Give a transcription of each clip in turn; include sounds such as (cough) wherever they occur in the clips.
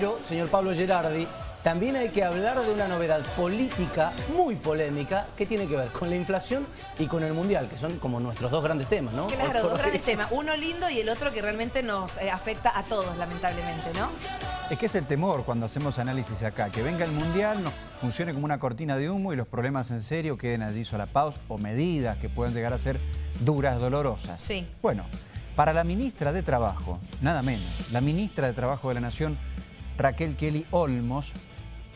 Pero, señor Pablo Gerardi, también hay que hablar de una novedad política muy polémica que tiene que ver con la inflación y con el Mundial, que son como nuestros dos grandes temas, ¿no? Claro, dos grandes temas. (laughs) Uno lindo y el otro que realmente nos eh, afecta a todos, lamentablemente, ¿no? Es que es el temor cuando hacemos análisis acá, que venga el Mundial, nos funcione como una cortina de humo y los problemas en serio queden allí solapados o medidas que pueden llegar a ser duras, dolorosas. Sí. Bueno, para la ministra de Trabajo, nada menos, la ministra de Trabajo de la Nación, Raquel Kelly Olmos,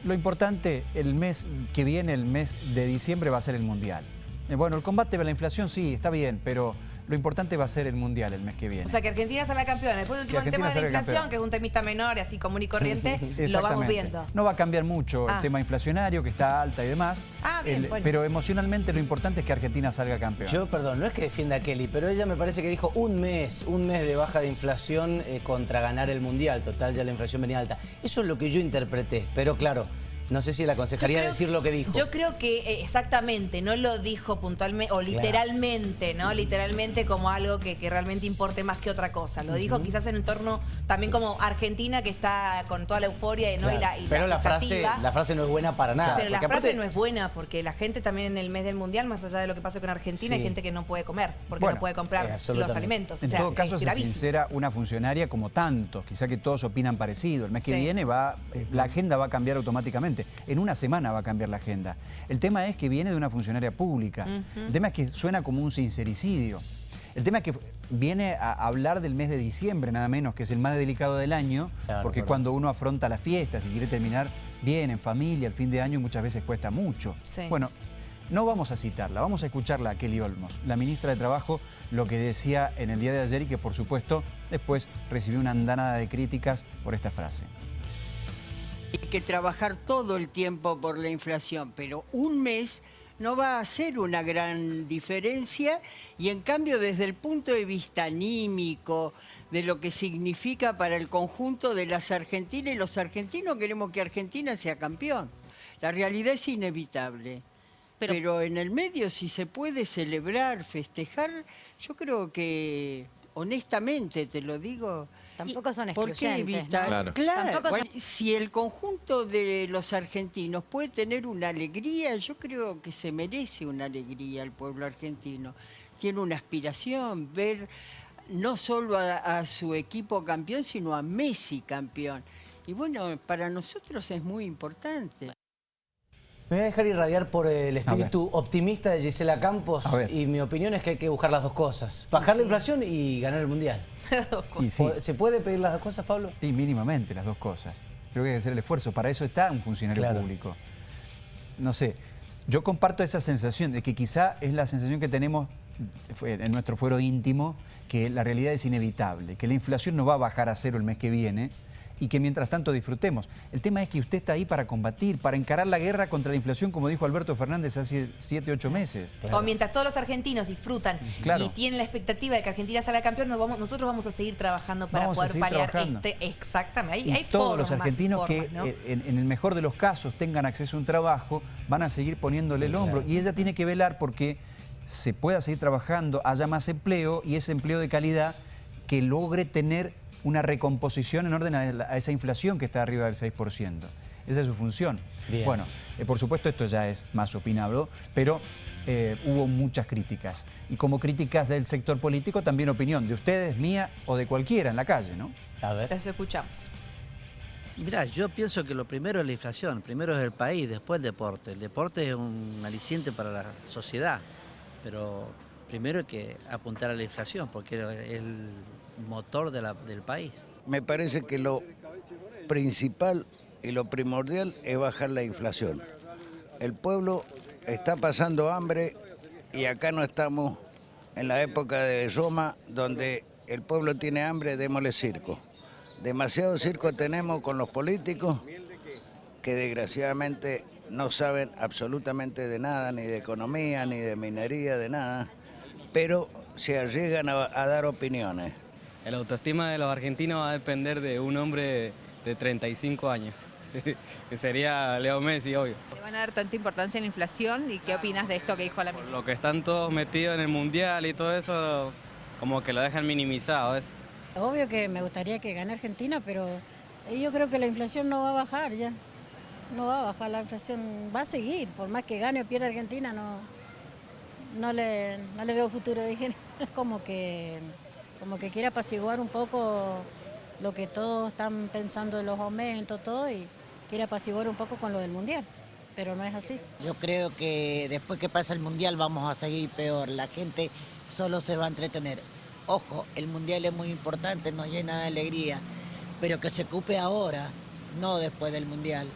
lo importante, el mes que viene, el mes de diciembre, va a ser el Mundial. Eh, bueno, el combate a la inflación sí, está bien, pero lo importante va a ser el Mundial el mes que viene. O sea, que Argentina salga campeona. Después del último tema de la inflación, que es un temita menor, así común y corriente, lo vamos viendo. No va a cambiar mucho el ah. tema inflacionario, que está alta y demás. Ah, bien, Pero emocionalmente lo importante es que Argentina salga campeona. Yo, perdón, no es que defienda a Kelly, pero ella me parece que dijo un mes, un mes de baja de inflación eh, contra ganar el Mundial. Total, ya la inflación venía alta. Eso es lo que yo interpreté, pero claro... No sé si la aconsejaría decir lo que dijo. Yo creo que eh, exactamente, no lo dijo puntualmente o literalmente, ¿no? Literalmente como algo que, realmente importe más que otra cosa. Lo dijo quizás en entorno también como Argentina que está con toda la euforia ¿no? y la Pero la, frase, la frase no es buena para nada. Pero la frase no es buena porque la gente también en el mes del Mundial, más allá de lo que pasa con Argentina, hay gente que no puede comer porque no puede comprar eh, los alimentos. En todo caso, se sincera una funcionaria como tantos. Quizá que todos opinan parecido. El mes que viene va, la agenda va a cambiar automáticamente. En una semana va a cambiar la agenda. El tema es que viene de una funcionaria pública. El tema es que suena como un sincericidio. El tema es que viene a hablar del mes de diciembre, nada menos, que es el más delicado del año, porque cuando uno afronta las fiestas y quiere terminar bien, en familia, el fin de año muchas veces cuesta mucho. Bueno, no vamos a citarla, vamos a escucharla a Kelly Olmos, la ministra de Trabajo, lo que decía en el día de ayer y que por supuesto después recibió una andanada de críticas por esta frase. Hay que trabajar todo el tiempo por la inflación, pero un mes no va a hacer una gran diferencia y en cambio desde el punto de vista anímico, de lo que significa para el conjunto de las argentinas y los argentinos queremos que Argentina sea campeón. La realidad es inevitable. pero en el medio si se puede celebrar, festejar, yo creo que honestamente te lo digo, Tampoco son excluyentes. Claro. si el conjunto de los argentinos puede tener una alegría, yo creo que se merece una alegría el pueblo argentino. Tiene una aspiración, ver no solo a, su equipo campeón, sino a Messi campeón. Y bueno, para nosotros es muy importante. Me voy a dejar irradiar por el espíritu optimista de Gisela Campos y mi opinión es que hay que buscar las dos cosas. Bajar la inflación y ganar el Mundial. (laughs) ¿Se puede pedir las dos cosas, Pablo? Sí, mínimamente las dos cosas. Creo que hay que hacer el esfuerzo. Para eso está un funcionario público. No sé, yo comparto esa sensación de que quizá es la sensación que tenemos en nuestro fuero íntimo, que la realidad es inevitable, que la inflación no va a bajar a cero el mes que viene, y que mientras tanto disfrutemos. El tema es que usted está ahí para combatir, para encarar la guerra contra la inflación, como dijo Alberto Fernández hace 7, 8 meses. O mientras todos los argentinos disfrutan y tienen la expectativa de que Argentina salga campeón, nosotros vamos a seguir trabajando para poder paliar este... Exactamente, hay, todos los argentinos que eh, en, el mejor de los casos tengan acceso a un trabajo, van a seguir poniéndole el hombro. Y ella tiene que velar porque se pueda seguir trabajando, haya más empleo y ese empleo de calidad que logre tener una recomposición en orden a, esa inflación que está arriba del 6%. Esa es su función. Bueno, eh, por supuesto esto ya es más opinable, pero eh, hubo muchas críticas. Y como críticas del sector político, también opinión de ustedes, mía o de cualquiera en la calle, ¿no? A ver. Eso escuchamos. Y mirá, yo pienso que lo primero es la inflación, primero es el país, después el deporte. El deporte es un aliciente para la sociedad, pero primero hay que apuntar a la inflación, porque es el motor del país. Me parece que lo principal y lo primordial es bajar la inflación. El pueblo está pasando hambre y acá no estamos en la época de Roma donde el pueblo tiene hambre, démosle circo. Demasiado circo tenemos con los políticos que desgraciadamente no saben absolutamente de nada, ni de economía, ni de minería, de nada, pero se arriesgan a dar opiniones. El autoestima de los argentinos va a depender de un hombre de 35 años, (laughs) que sería Leo Messi, obvio. ¿Van a dar tanta importancia en la inflación y qué opinas de esto que dijo la ministra? Lo que están todos metidos en el Mundial y todo eso, como que lo dejan minimizado. Es... Obvio que me gustaría que gane Argentina, pero yo creo que la inflación no va a bajar ya. No va a bajar, la inflación va a seguir. Por más que gane o pierda Argentina, no, no, le, no le veo futuro. (laughs) Dije, como que, como que quiere apaciguar un poco lo que todos están pensando de los aumentos, todo, y quiere apaciguar un poco con lo del Mundial. Pero no es así. Yo creo que después que pasa el Mundial vamos a seguir peor. La gente solo se va a entretener. Ojo, el Mundial es muy importante, nos llena de alegría, pero que se ocupe ahora, no después del Mundial.